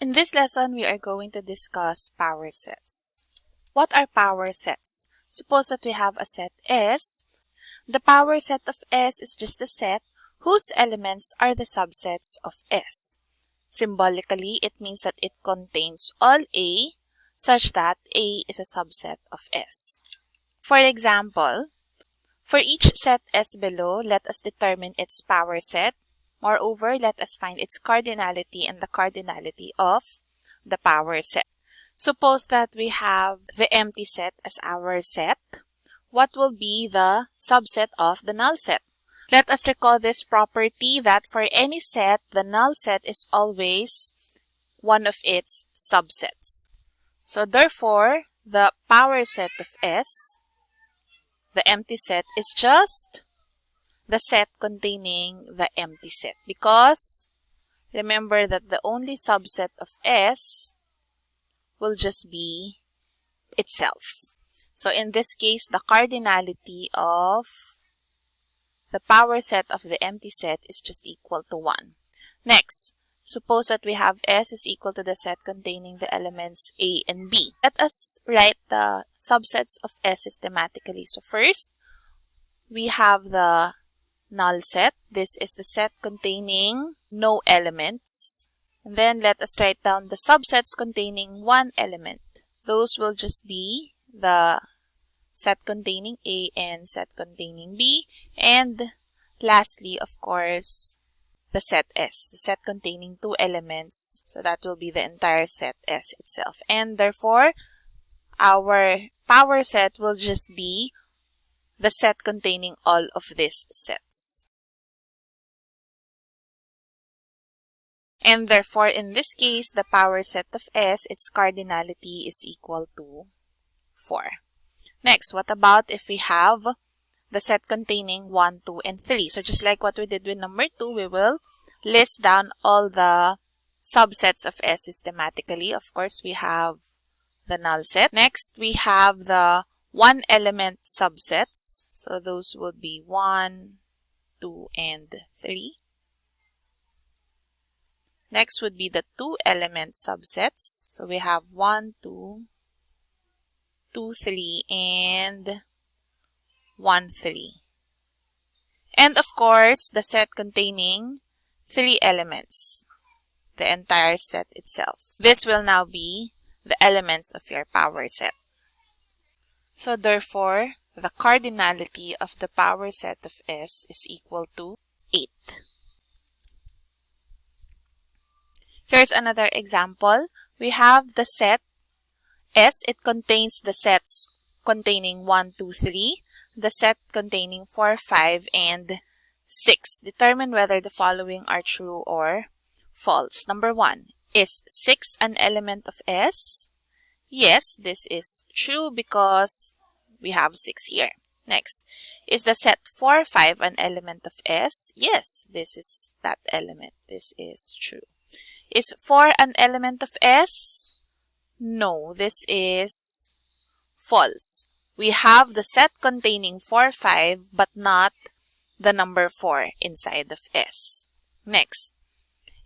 In this lesson, we are going to discuss power sets. What are power sets? Suppose that we have a set S. The power set of S is just a set whose elements are the subsets of S. Symbolically, it means that it contains all A such that A is a subset of S. For example, for each set S below, let us determine its power set. Moreover, let us find its cardinality and the cardinality of the power set. Suppose that we have the empty set as our set. What will be the subset of the null set? Let us recall this property that for any set, the null set is always one of its subsets. So therefore, the power set of S, the empty set, is just the set containing the empty set because remember that the only subset of S will just be itself. So in this case, the cardinality of the power set of the empty set is just equal to 1. Next, suppose that we have S is equal to the set containing the elements A and B. Let us write the subsets of S systematically. So first, we have the null set. This is the set containing no elements. And then let us write down the subsets containing one element. Those will just be the set containing A and set containing B. And lastly, of course, the set S, the set containing two elements. So that will be the entire set S itself. And therefore, our power set will just be the set containing all of these sets. And therefore, in this case, the power set of S, its cardinality is equal to 4. Next, what about if we have the set containing 1, 2, and 3? So just like what we did with number 2, we will list down all the subsets of S systematically. Of course, we have the null set. Next, we have the one element subsets. So those would be 1, 2, and 3. Next would be the two element subsets. So we have 1, 2, 2, 3, and 1, 3. And of course, the set containing three elements, the entire set itself. This will now be the elements of your power set. So therefore, the cardinality of the power set of S is equal to 8. Here's another example. We have the set S. It contains the sets containing 1, 2, 3, the set containing 4, 5, and 6. Determine whether the following are true or false. Number 1. Is 6 an element of S? Yes, this is true because we have 6 here. Next, is the set 4, 5 an element of S? Yes, this is that element. This is true. Is 4 an element of S? No, this is false. We have the set containing 4, 5, but not the number 4 inside of S. Next,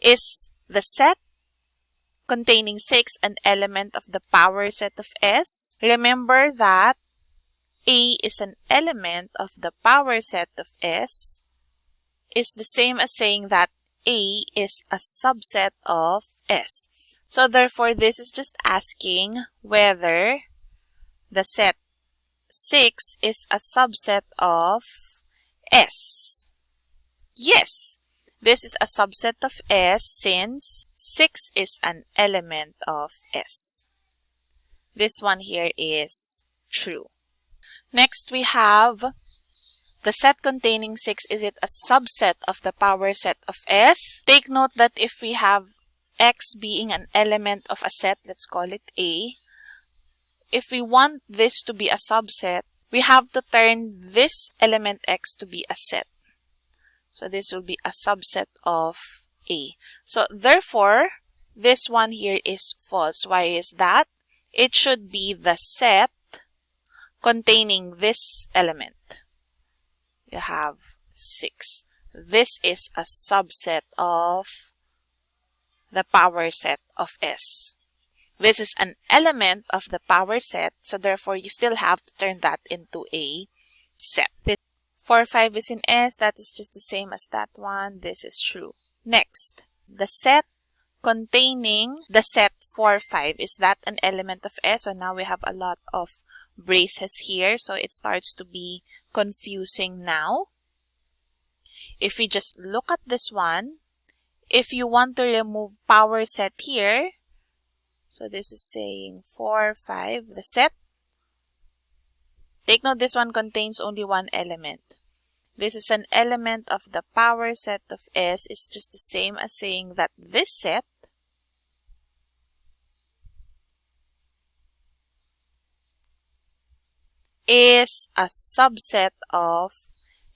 is the set containing 6 an element of the power set of S? Remember that A is an element of the power set of S is the same as saying that a is a subset of S. So therefore, this is just asking whether the set 6 is a subset of S. Yes, this is a subset of S since 6 is an element of S. This one here is true. Next, we have the set containing 6, is it a subset of the power set of S? Take note that if we have X being an element of a set, let's call it A, if we want this to be a subset, we have to turn this element X to be a set. So this will be a subset of A. So therefore, this one here is false. Why is that? It should be the set containing this element you have 6. This is a subset of the power set of S. This is an element of the power set, so therefore you still have to turn that into a set. This 4, 5 is in S, that is just the same as that one. This is true. Next, the set containing the set 4, 5. Is that an element of S? So now we have a lot of braces here, so it starts to be confusing now. If we just look at this one, if you want to remove power set here, so this is saying 4, 5, the set. Take note this one contains only one element. This is an element of the power set of S. It's just the same as saying that this set is a subset of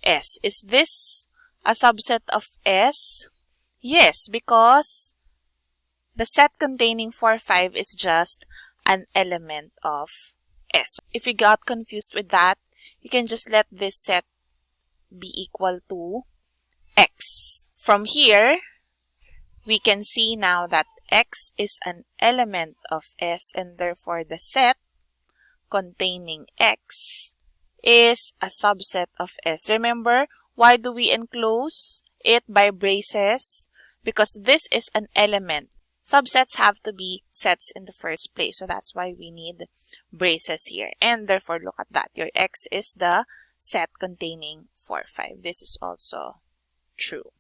S. Is this a subset of S? Yes, because the set containing 4, 5 is just an element of S. If you got confused with that, you can just let this set be equal to x. From here, we can see now that x is an element of S and therefore the set containing x is a subset of S. Remember, why do we enclose it by braces? Because this is an element. Subsets have to be sets in the first place. So that's why we need braces here. And therefore, look at that. Your x is the set containing 4, 5. This is also true.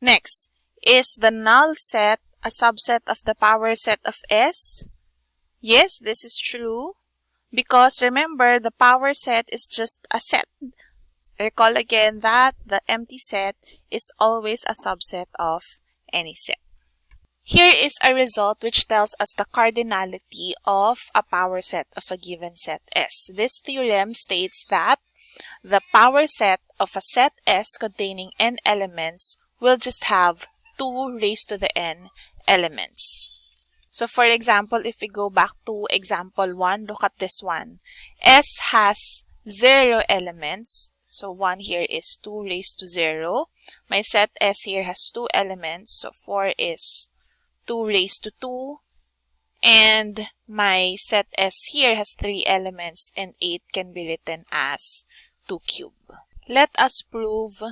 Next, is the null set a subset of the power set of S? Yes, this is true. Because remember, the power set is just a set. Recall again that the empty set is always a subset of any set. Here is a result which tells us the cardinality of a power set of a given set S. This theorem states that the power set of a set S containing n elements will just have 2 raised to the n elements. So for example, if we go back to example 1, look at this one. S has 0 elements. So 1 here is 2 raised to 0. My set S here has 2 elements. So 4 is 2 raised to 2. And my set S here has 3 elements and 8 can be written as 2 cube. Let us prove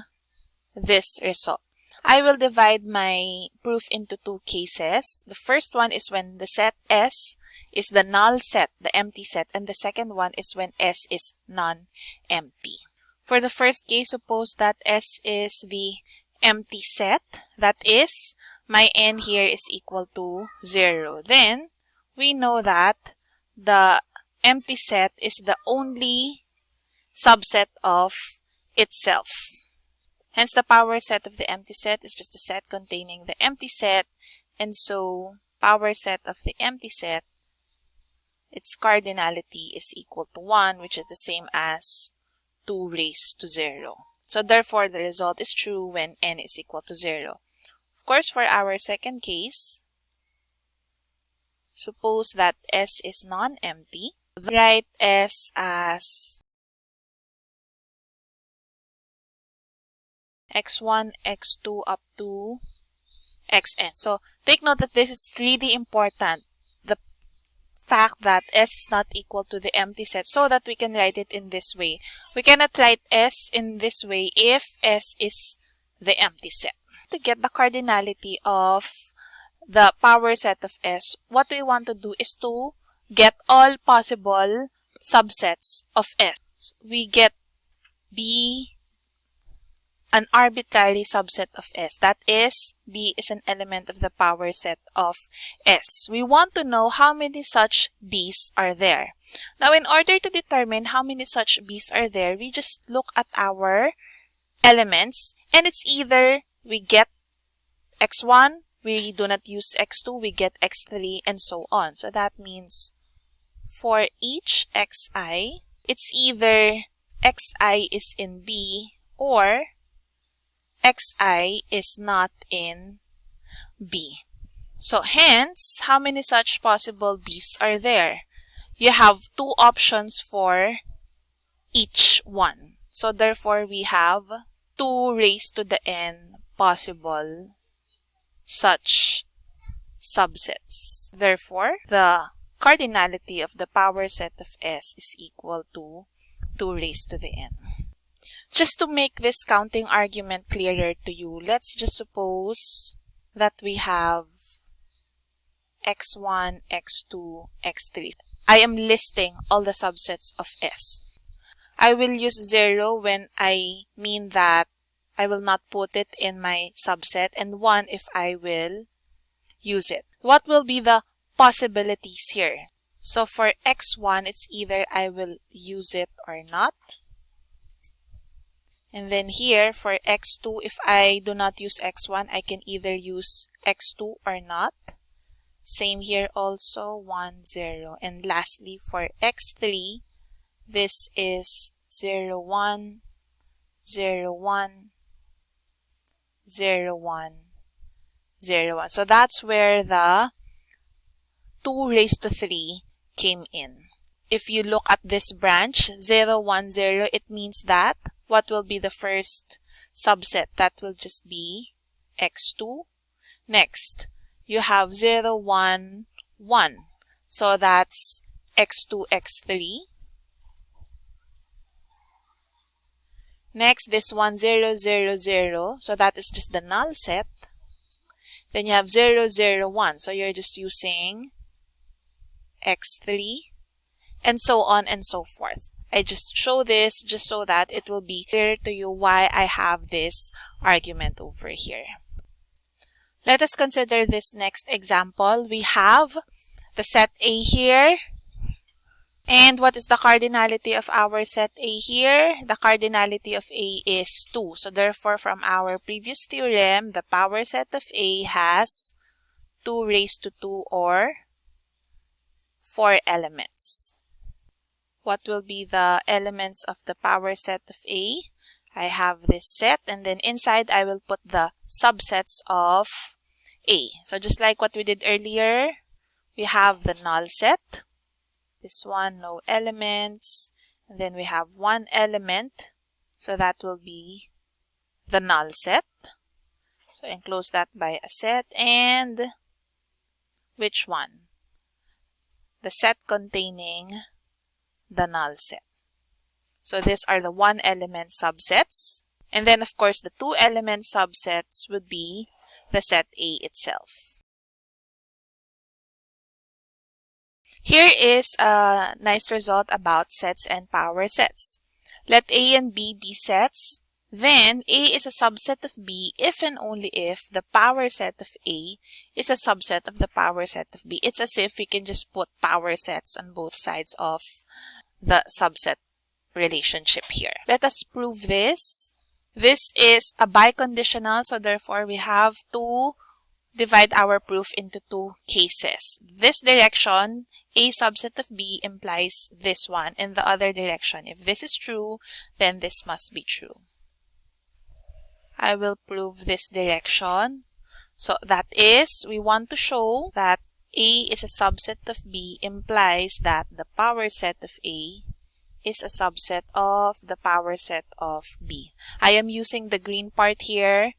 this result. I will divide my proof into two cases. The first one is when the set S is the null set, the empty set, and the second one is when S is non-empty. For the first case, suppose that S is the empty set. That is, my n here is equal to 0. Then, we know that the empty set is the only subset of itself. Hence, the power set of the empty set is just a set containing the empty set. And so, power set of the empty set, its cardinality is equal to 1, which is the same as 2 raised to 0. So, therefore, the result is true when n is equal to 0. Of course, for our second case, suppose that S is non-empty. Write S as x1, x2 up to xn. So take note that this is really important. The fact that S is not equal to the empty set so that we can write it in this way. We cannot write S in this way if S is the empty set. To get the cardinality of the power set of S, what we want to do is to get all possible subsets of S. We get B an arbitrary subset of S. That is, B is an element of the power set of S. We want to know how many such B's are there. Now, in order to determine how many such B's are there, we just look at our elements and it's either we get x1, we do not use x2, we get x3, and so on. So that means for each xi, it's either xi is in B or xi is not in B. So hence, how many such possible B's are there? You have two options for each one. So therefore, we have 2 raised to the n possible such subsets. Therefore, the cardinality of the power set of S is equal to 2 raised to the n. Just to make this counting argument clearer to you, let's just suppose that we have x1, x2, x3. I am listing all the subsets of S. I will use 0 when I mean that I will not put it in my subset and 1 if I will use it. What will be the possibilities here? So for x1, it's either I will use it or not. And then here for x2, if I do not use x1, I can either use x2 or not. Same here also, 1, 0. And lastly, for x3, this is 0, 1, 0, 1, 0, 1, 0, 1. So that's where the 2 raised to 3 came in. If you look at this branch, 0, 1, 0, it means that what will be the first subset? That will just be x2. Next, you have 0, 1, 1. So that's x2, x3. Next, this one 0, 0, 0. So that is just the null set. Then you have 0, 0, 1. So you're just using x3 and so on and so forth. I just show this just so that it will be clear to you why I have this argument over here. Let us consider this next example. We have the set A here. And what is the cardinality of our set A here? The cardinality of A is 2. So therefore, from our previous theorem, the power set of A has 2 raised to 2 or 4 elements what will be the elements of the power set of A. I have this set and then inside I will put the subsets of A. So just like what we did earlier, we have the null set. This one, no elements. And then we have one element. So that will be the null set. So enclose that by a set and which one? The set containing the null set. So these are the one element subsets. And then of course the two element subsets would be the set A itself. Here is a nice result about sets and power sets. Let A and B be sets. Then A is a subset of B if and only if the power set of A is a subset of the power set of B. It's as if we can just put power sets on both sides of the subset relationship here. Let us prove this. This is a biconditional, so therefore we have to divide our proof into two cases. This direction, A subset of B implies this one, and the other direction. If this is true, then this must be true. I will prove this direction. So that is, we want to show that a is a subset of B implies that the power set of A is a subset of the power set of B. I am using the green part here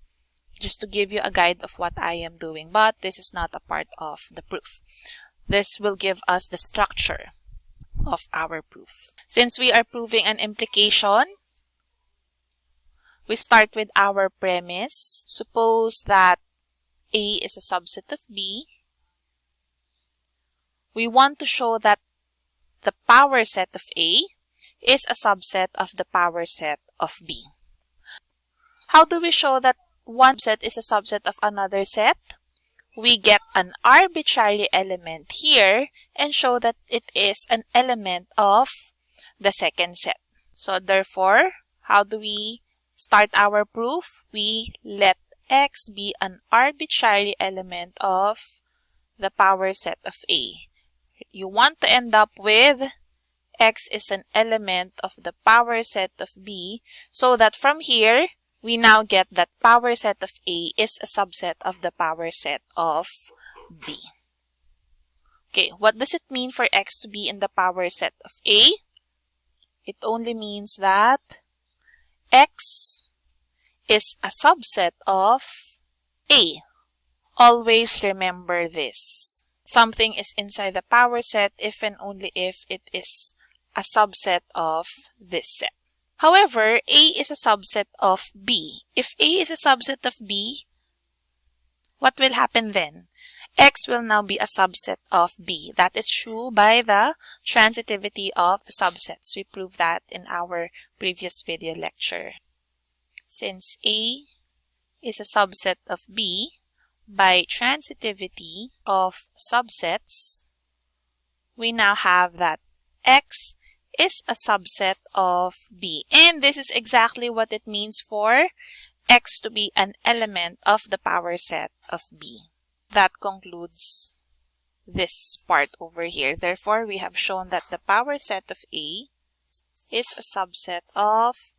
just to give you a guide of what I am doing, but this is not a part of the proof. This will give us the structure of our proof. Since we are proving an implication, we start with our premise. Suppose that A is a subset of B we want to show that the power set of A is a subset of the power set of B. How do we show that one set is a subset of another set? We get an arbitrary element here and show that it is an element of the second set. So therefore, how do we start our proof? We let x be an arbitrary element of the power set of A you want to end up with x is an element of the power set of B so that from here, we now get that power set of A is a subset of the power set of B. Okay, what does it mean for x to be in the power set of A? It only means that x is a subset of A always remember this. Something is inside the power set if and only if it is a subset of this set. However, A is a subset of B. If A is a subset of B, what will happen then? X will now be a subset of B. That is true by the transitivity of subsets. We proved that in our previous video lecture. Since A is a subset of B, by transitivity of subsets, we now have that X is a subset of B. And this is exactly what it means for X to be an element of the power set of B. That concludes this part over here. Therefore, we have shown that the power set of A is a subset of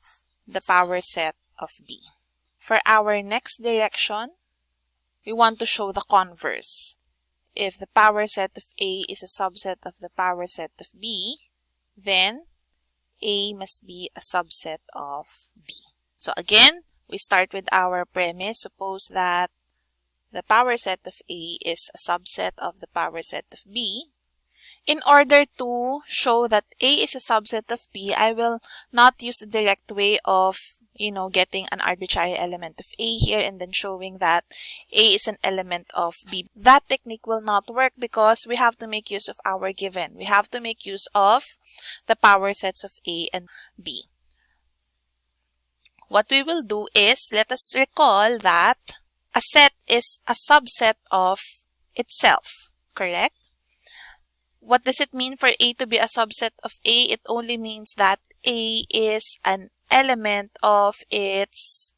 the power set of B. For our next direction, we want to show the converse. If the power set of A is a subset of the power set of B, then A must be a subset of B. So again, we start with our premise. Suppose that the power set of A is a subset of the power set of B. In order to show that A is a subset of B, I will not use the direct way of you know, getting an arbitrary element of A here and then showing that A is an element of B. That technique will not work because we have to make use of our given. We have to make use of the power sets of A and B. What we will do is, let us recall that a set is a subset of itself, correct? What does it mean for A to be a subset of A? It only means that A is an element of its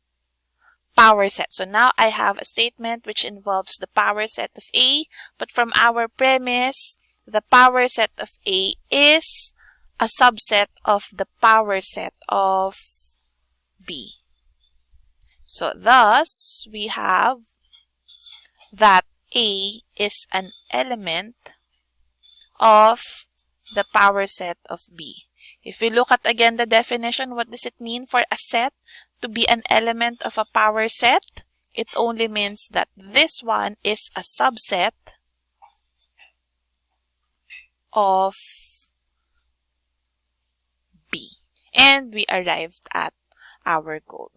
power set. So now I have a statement which involves the power set of A, but from our premise, the power set of A is a subset of the power set of B. So thus, we have that A is an element of the power set of B. If we look at again the definition, what does it mean for a set to be an element of a power set? It only means that this one is a subset of B. And we arrived at our goal.